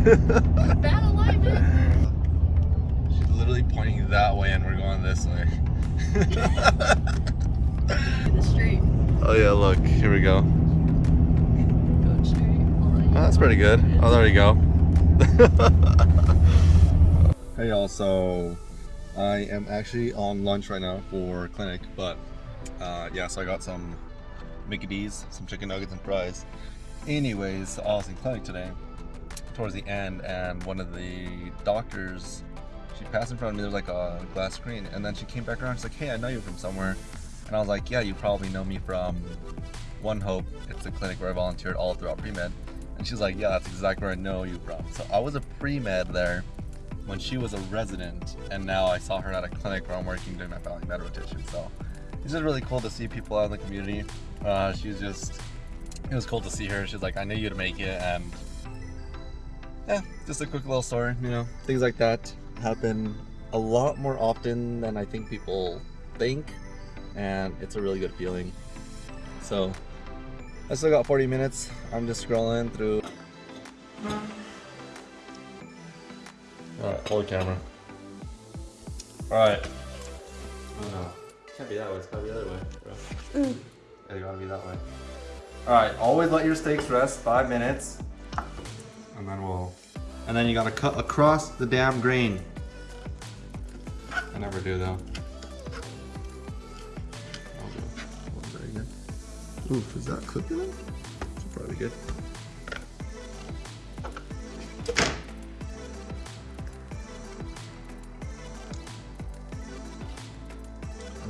Bad alignment. She's literally pointing that way and we're going this way. The oh yeah, look, here we go. Straight. Oh, that's pretty good. Oh, there you go. hey y'all, so I am actually on lunch right now for clinic, but uh, yeah, so I got some Mickey D's, some chicken nuggets and fries. Anyways, I was in clinic today towards the end and one of the doctors, she passed in front of me, there was like a glass screen and then she came back around, she's like, hey, I know you from somewhere. And I was like, yeah, you probably know me from One Hope. It's a clinic where I volunteered all throughout pre-med. And she's like, yeah, that's exactly where I know you from. So I was a pre-med there when she was a resident, and now I saw her at a clinic where I'm working doing my family med rotation. So it's just really cool to see people out in the community. Uh, she was just, it was cool to see her. She's like, I knew you'd make it, and yeah, just a quick little story, you know. Things like that happen a lot more often than I think people think, and it's a really good feeling. So I still got 40 minutes. I'm just scrolling through. Alright, hold the camera. Alright. Oh uh, no. Can't be that way, it's gotta be the other way, bro. Mm. Yeah, you gotta be that way. Alright, always let your steaks rest five minutes. And then we'll. And then you gotta cut across the damn grain. I never do though. I'll do. Oh, very good. Oof, is that cooking? It's probably good.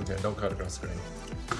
Okay, don't cut across the screen.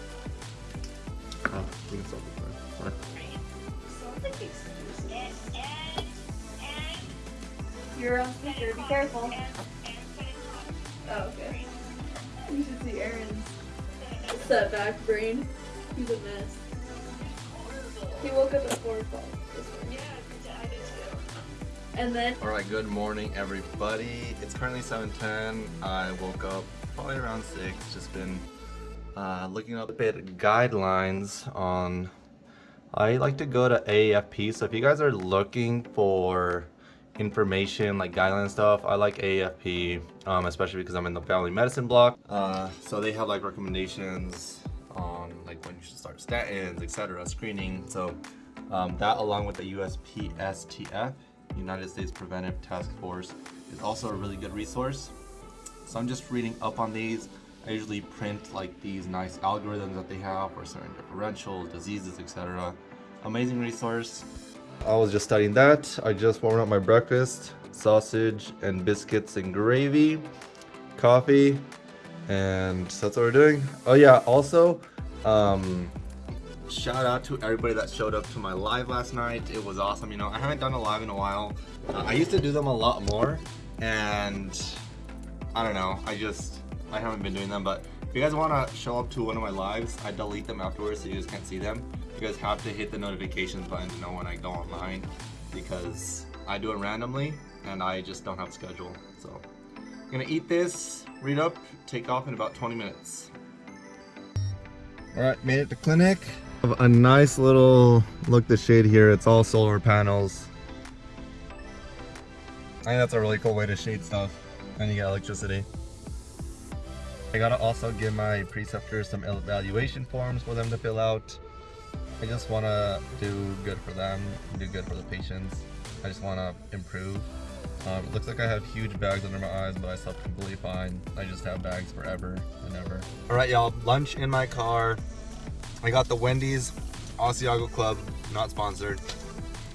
You're. Be careful. Oh, okay. You should see Aaron's setback brain. He's a mess. He woke up at 4 o'clock this morning. And then All right, good morning, everybody. It's currently 7:10. I woke up probably around six. Just been uh, looking up a bit guidelines on. I like to go to AAFP. So if you guys are looking for information like guideline stuff, I like AAFP, um, especially because I'm in the family medicine block. Uh, so they have like recommendations on like when you should start statins, etc., screening. So um, that along with the USPSTF, United States Preventive Task Force, is also a really good resource. So I'm just reading up on these. I usually print like these nice algorithms that they have for certain differentials, diseases, etc. Amazing resource. I was just studying that. I just warmed up my breakfast, sausage and biscuits and gravy, coffee, and that's what we're doing. Oh yeah, also, um, shout out to everybody that showed up to my live last night. It was awesome. You know, I haven't done a live in a while. Uh, I used to do them a lot more, and I don't know. I just I haven't been doing them. But if you guys want to show up to one of my lives, I delete them afterwards so you guys can't see them. You guys have to hit the notifications button to know when I go online because I do it randomly and I just don't have a schedule. So I'm gonna eat this, read up, take off in about 20 minutes. All right, made it to clinic. Have a nice little look the shade here. It's all solar panels. I think that's a really cool way to shade stuff and you get electricity. I gotta also give my preceptors some evaluation forms for them to fill out. I just wanna do good for them, do good for the patients. I just wanna improve. Um, looks like I have huge bags under my eyes, but I slept completely fine. I just have bags forever and ever. All right, y'all, lunch in my car. I got the Wendy's Asiago Club, not sponsored.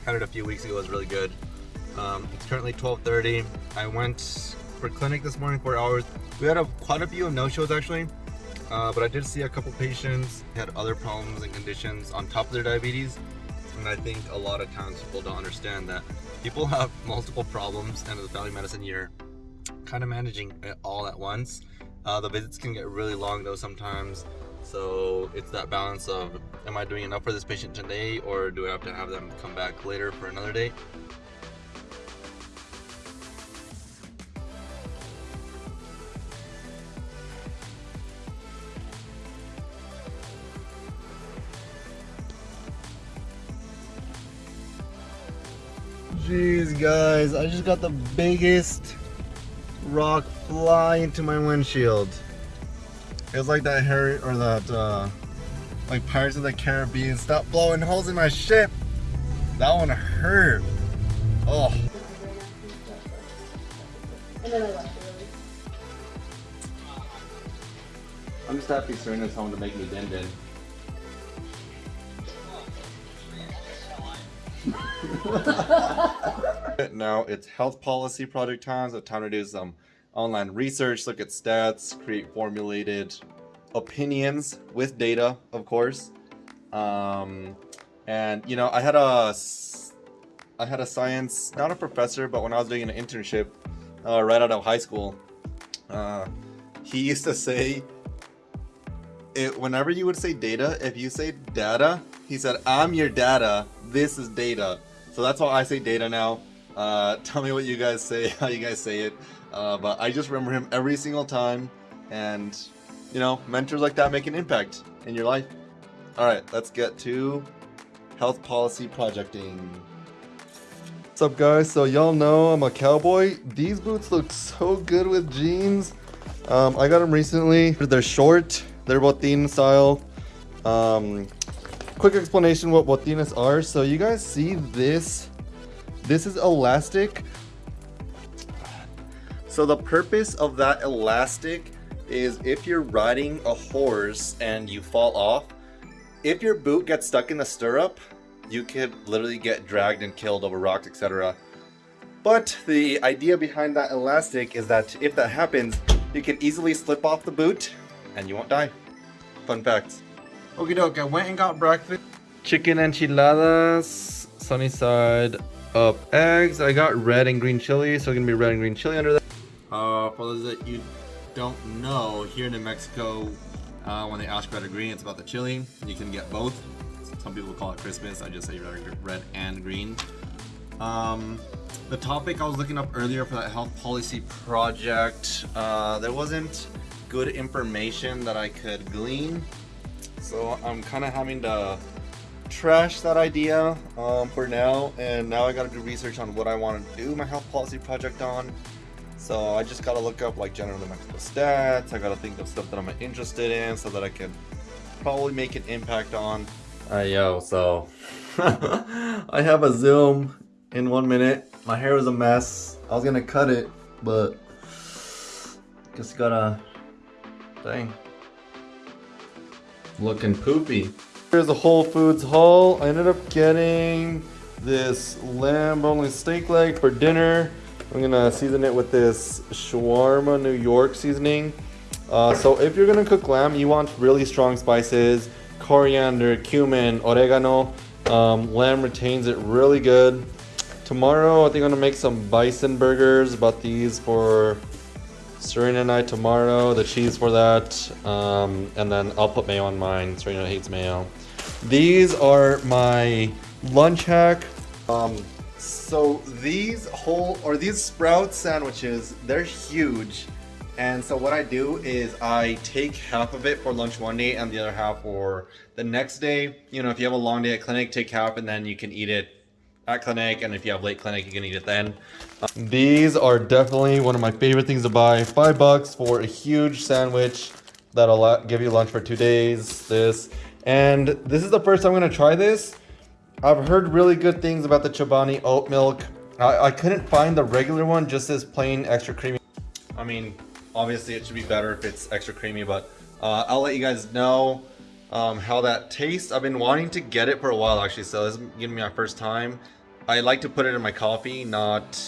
Had it a few weeks ago, it was really good. Um, it's currently 12.30. I went for clinic this morning, four hours. We had a, quite a few no-shows actually. Uh, but I did see a couple patients had other problems and conditions on top of their diabetes. And I think a lot of times people don't understand that people have multiple problems and the family medicine year kind of managing it all at once. Uh, the visits can get really long though sometimes. So it's that balance of, am I doing enough for this patient today or do I have to have them come back later for another date? Jeez guys, I just got the biggest rock fly into my windshield. It was like that Harry or that uh, like Pirates of the Caribbean. Stop blowing holes in my ship. That one hurt. Oh. I'm just happy Serena's home to make me din din. now it's health policy project time. It's time to do some online research, look at stats, create formulated opinions with data, of course. Um, and you know, I had a, I had a science, not a professor, but when I was doing an internship uh, right out of high school, uh, he used to say, it, whenever you would say data, if you say data, he said, I'm your data, this is data. So that's why I say data now. Uh, tell me what you guys say, how you guys say it. Uh, but I just remember him every single time. And, you know, mentors like that make an impact in your life. All right, let's get to health policy projecting. What's up guys? So y'all know I'm a cowboy. These boots look so good with jeans. Um, I got them recently. They're short. They're botin style. Um, quick explanation what botines are. So you guys see this? This is elastic. So the purpose of that elastic is if you're riding a horse and you fall off, if your boot gets stuck in the stirrup, you could literally get dragged and killed over rocks, etc. But the idea behind that elastic is that if that happens, you can easily slip off the boot and you won't die. Fun fact. Okie doke, I went and got breakfast. Chicken enchiladas, sunny side up eggs. I got red and green chili, so it's gonna be red and green chili under that. Uh, for those that you don't know, here in New Mexico, uh, when they ask red or green, it's about the chili. You can get both. Some people call it Christmas. I just say red and green. Um, the topic I was looking up earlier for that health policy project, uh, there wasn't good information that I could glean. So I'm kind of having to trash that idea um, for now. And now I got to do research on what I want to do my health policy project on. So I just got to look up like general New Mexico stats. I got to think of stuff that I'm interested in so that I can probably make an impact on. Uh, yo, so I have a Zoom in one minute. My hair was a mess. I was gonna cut it, but just gotta, dang, looking poopy. Here's a Whole Foods haul. I ended up getting this lamb boneless steak leg for dinner. I'm gonna season it with this shawarma New York seasoning. Uh, so if you're gonna cook lamb, you want really strong spices, coriander, cumin, oregano. Um, lamb retains it really good. Tomorrow, I think I'm gonna make some bison burgers. Bought these for Serena and I tomorrow. The cheese for that, um, and then I'll put mayo on mine. Serena hates mayo. These are my lunch hack. Um, so these whole or these sprout sandwiches, they're huge. And so what I do is I take half of it for lunch one day and the other half for the next day. You know, if you have a long day at clinic, take half and then you can eat it at clinic. And if you have late clinic, you can eat it then. Um, these are definitely one of my favorite things to buy. Five bucks for a huge sandwich that'll give you lunch for two days. This. And this is the first time I'm going to try this. I've heard really good things about the Chobani oat milk. I, I couldn't find the regular one, just as plain extra creamy. I mean, Obviously, it should be better if it's extra creamy, but uh, I'll let you guys know um, how that tastes. I've been wanting to get it for a while, actually, so this is gonna be my first time. I like to put it in my coffee, not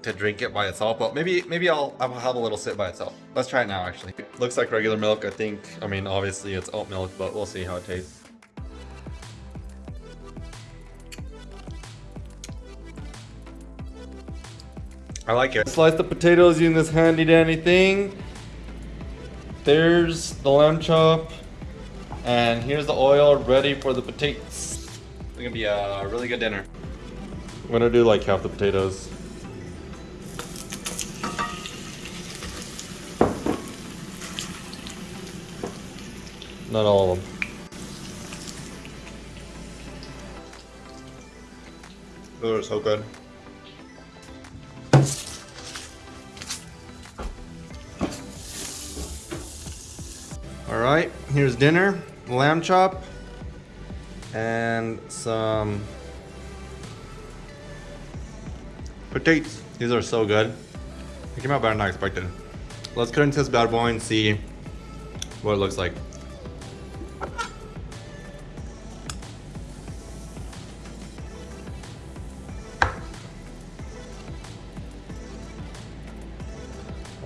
to drink it by itself, but maybe maybe I'll, I'll have a little sip by itself. Let's try it now, actually. Looks like regular milk, I think. I mean, obviously it's oat milk, but we'll see how it tastes. I like it. Slice the potatoes using this handy dandy thing. There's the lamb chop. And here's the oil ready for the potatoes. It's gonna be a really good dinner. I'm gonna do like half the potatoes. Not all of them. Those are so good. All right, here's dinner, lamb chop, and some potatoes. These are so good. They came out better than I expected. Let's cut into this bad boy and see what it looks like.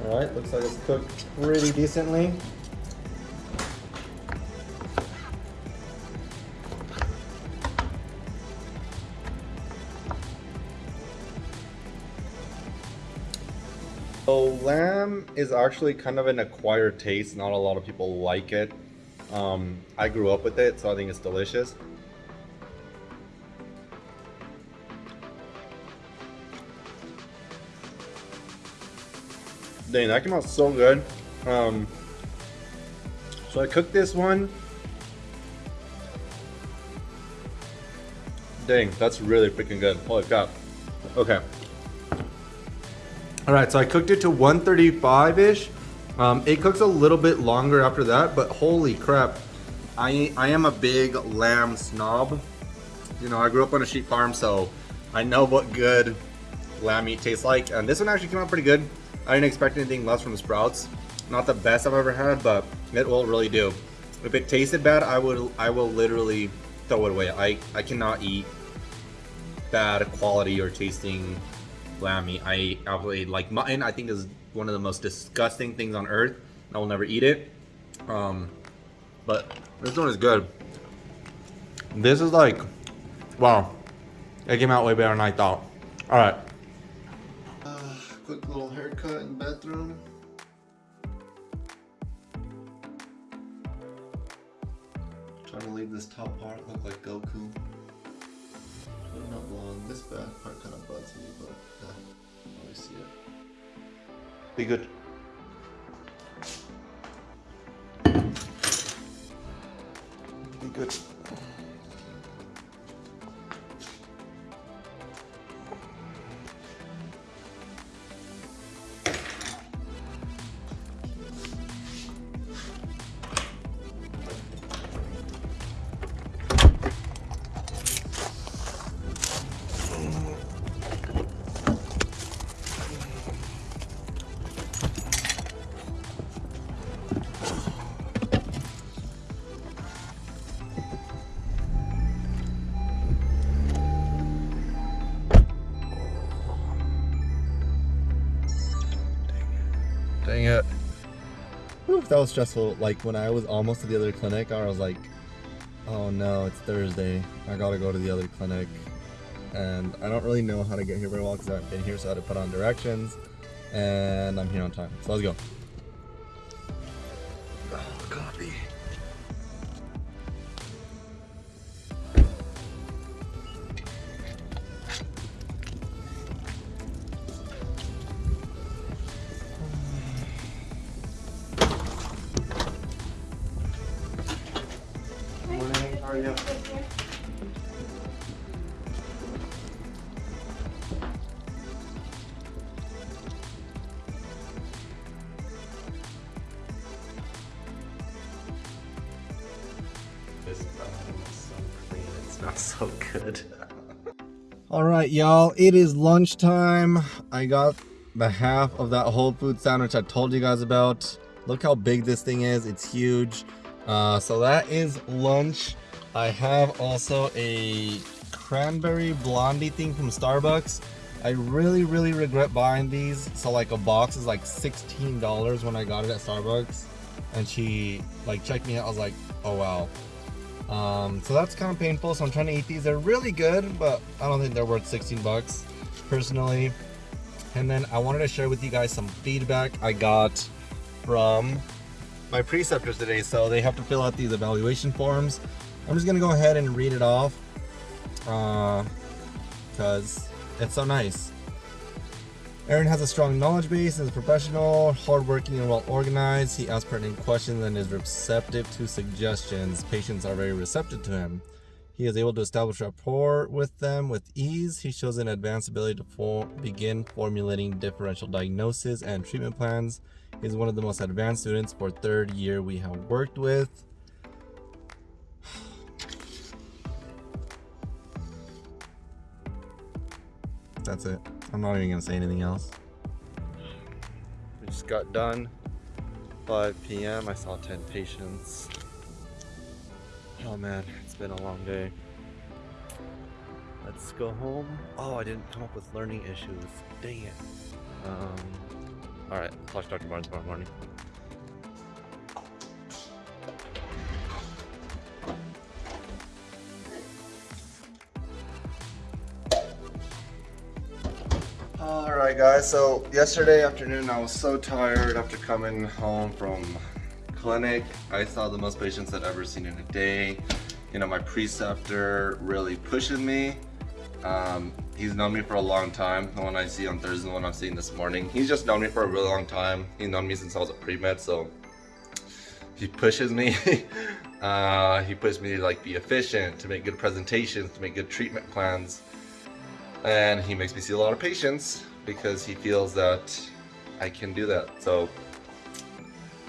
All right, looks like it's cooked pretty decently. So lamb is actually kind of an acquired taste. Not a lot of people like it. Um, I grew up with it, so I think it's delicious. Dang, that came out so good. Um, so I cooked this one. Dang, that's really freaking good. Holy crap. Okay. All right, so I cooked it to 135-ish. Um, it cooks a little bit longer after that, but holy crap. I, I am a big lamb snob. You know, I grew up on a sheep farm, so I know what good lamb meat tastes like. And this one actually came out pretty good. I didn't expect anything less from the Sprouts. Not the best I've ever had, but it will really do. If it tasted bad, I would I will literally throw it away. I, I cannot eat bad quality or tasting lamb. I absolutely like mutton. I think is one of the most disgusting things on earth. I will never eat it. Um, but this one is good. This is like, wow, it came out way better than I thought. All right. Uh, quick little haircut in the bathroom. Trying to leave this top part look like Goku. But not blonde. This back part kind of bugs me, but uh, I see it. Be good. Be good. That was stressful. Like when I was almost to the other clinic, I was like, oh no, it's Thursday. I gotta go to the other clinic. And I don't really know how to get here very well because I haven't been here, so I had to put on directions. And I'm here on time. So let's go. so good. All right, y'all, it is lunchtime. I got the half of that Whole Food sandwich I told you guys about. Look how big this thing is, it's huge. Uh, so that is lunch. I have also a cranberry blondie thing from Starbucks. I really, really regret buying these. So like a box is like $16 when I got it at Starbucks. And she like checked me out. I was like, oh wow. Um, so that's kind of painful. So I'm trying to eat these. They're really good, but I don't think they're worth 16 bucks personally. And then I wanted to share with you guys some feedback I got from my preceptors today. So they have to fill out these evaluation forms. I'm just gonna go ahead and read it off because uh, it's so nice. Aaron has a strong knowledge base and is professional, hardworking, and well organized. He asks pertinent questions and is receptive to suggestions. Patients are very receptive to him. He is able to establish rapport with them with ease. He shows an advanced ability to for begin formulating differential diagnosis and treatment plans. He is one of the most advanced students for third year we have worked with. That's it. I'm not even gonna say anything else. We just got done. 5 p.m. I saw 10 patients. Oh man, it's been a long day. Let's go home. Oh, I didn't come up with learning issues. Dang it. Um, Alright, talk to Dr. Barnes tomorrow morning. Guys, so yesterday afternoon I was so tired after coming home from clinic. I saw the most patients I'd ever seen in a day. You know, my preceptor really pushes me. Um, he's known me for a long time. The one I see on Thursday, the one I'm seeing this morning. He's just known me for a really long time. He's known me since I was a pre-med, so he pushes me. uh, he pushes me to like be efficient, to make good presentations, to make good treatment plans and he makes me see a lot of patients because he feels that I can do that. So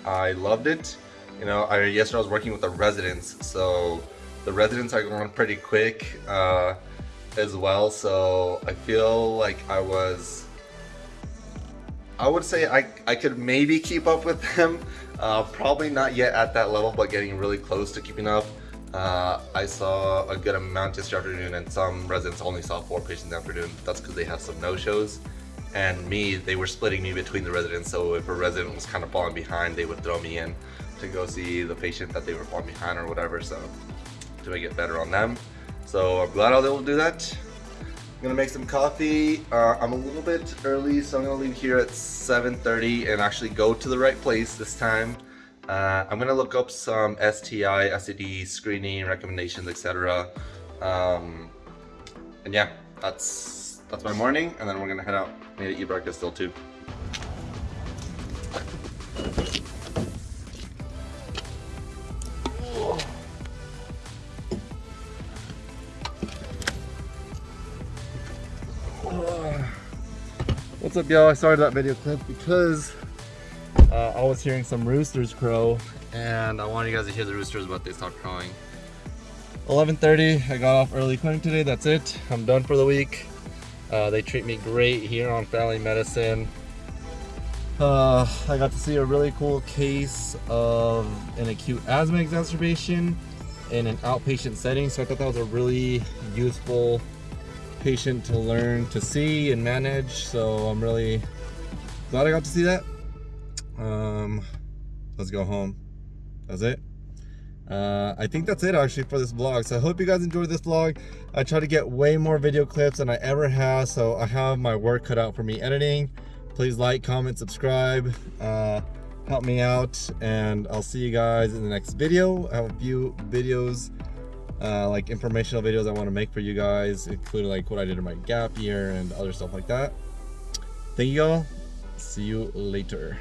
I loved it. You know, I yesterday I was working with the residents, so the residents are going pretty quick uh, as well. So I feel like I was, I would say I, I could maybe keep up with them. Uh, probably not yet at that level, but getting really close to keeping up. Uh, I saw a good amount yesterday afternoon and some residents only saw four patients afternoon. That's because they had some no-shows. And me, they were splitting me between the residents, so if a resident was kind of falling behind, they would throw me in to go see the patient that they were falling behind or whatever, so to make it better on them. So I'm glad I was able to do that. I'm gonna make some coffee. Uh, I'm a little bit early, so I'm gonna leave here at 7.30 and actually go to the right place this time. Uh, I'm gonna look up some STI, STD screening recommendations, etc. Um, and yeah, that's that's my morning, and then we're gonna head out. Need to eat breakfast still too. What's up y'all? I started that video clip because uh, I was hearing some roosters crow and I want you guys to hear the roosters but they stopped crowing. 11.30, I got off early clinic today, that's it. I'm done for the week. Uh, they treat me great here on Family Medicine. Uh, I got to see a really cool case of an acute asthma exacerbation in an outpatient setting. So I thought that was a really useful patient to learn to see and manage. So I'm really glad I got to see that um let's go home that's it uh, I think that's it actually for this vlog. So I hope you guys enjoyed this vlog. I try to get way more video clips than I ever have. So I have my work cut out for me editing. Please like, comment, subscribe. Uh, help me out. And I'll see you guys in the next video. I have a few videos, uh, like informational videos I want to make for you guys, including like what I did in my gap year and other stuff like that. Thank you all. See you later.